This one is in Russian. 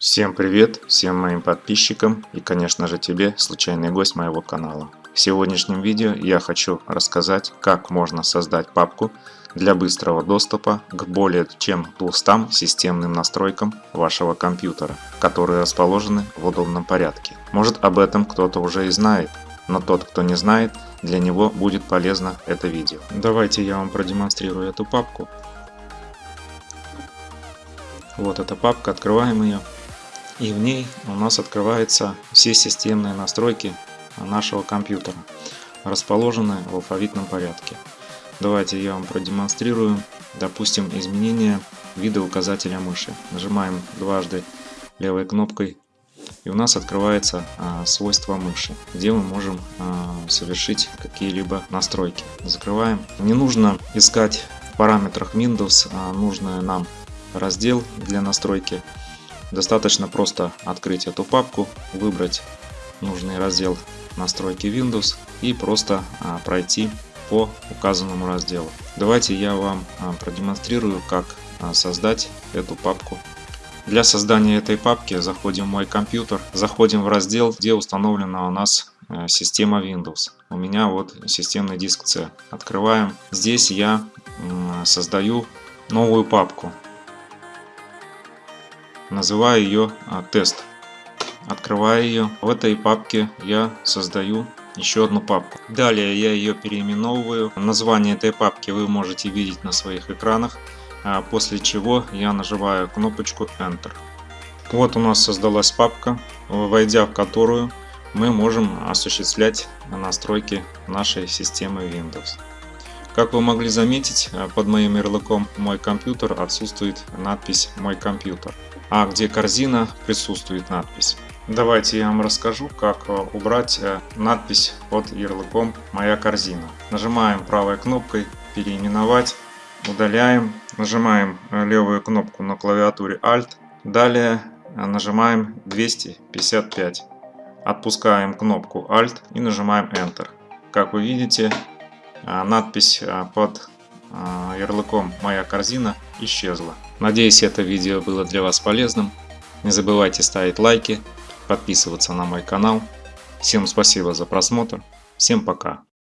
Всем привет, всем моим подписчикам и конечно же тебе, случайный гость моего канала. В сегодняшнем видео я хочу рассказать, как можно создать папку для быстрого доступа к более чем 200 системным настройкам вашего компьютера, которые расположены в удобном порядке. Может об этом кто-то уже и знает, но тот, кто не знает, для него будет полезно это видео. Давайте я вам продемонстрирую эту папку. Вот эта папка, открываем ее и в ней у нас открываются все системные настройки нашего компьютера, расположенные в алфавитном порядке. Давайте я вам продемонстрирую, допустим, изменение вида указателя мыши. Нажимаем дважды левой кнопкой и у нас открывается а, свойства мыши, где мы можем а, совершить какие-либо настройки. Закрываем. Не нужно искать в параметрах Windows а, нужный нам раздел для настройки Достаточно просто открыть эту папку, выбрать нужный раздел настройки Windows и просто а, пройти по указанному разделу. Давайте я вам а, продемонстрирую, как а, создать эту папку. Для создания этой папки заходим в мой компьютер, заходим в раздел, где установлена у нас система Windows. У меня вот системный диск C. Открываем. Здесь я создаю новую папку называю ее а, тест. Открываю ее. В этой папке я создаю еще одну папку. Далее я ее переименовываю. Название этой папки вы можете видеть на своих экранах. А после чего я нажимаю кнопочку Enter. Вот у нас создалась папка, войдя в которую мы можем осуществлять настройки нашей системы Windows. Как вы могли заметить, под моим ярлыком «Мой компьютер» отсутствует надпись «Мой компьютер» а где корзина присутствует надпись. Давайте я вам расскажу, как э, убрать э, надпись под ярлыком «Моя корзина». Нажимаем правой кнопкой «Переименовать», удаляем, нажимаем э, левую кнопку на клавиатуре Alt, далее нажимаем 255, отпускаем кнопку Alt и нажимаем Enter. Как вы видите, надпись под ярлыком «Моя корзина» исчезла. Надеюсь, это видео было для вас полезным. Не забывайте ставить лайки, подписываться на мой канал. Всем спасибо за просмотр. Всем пока.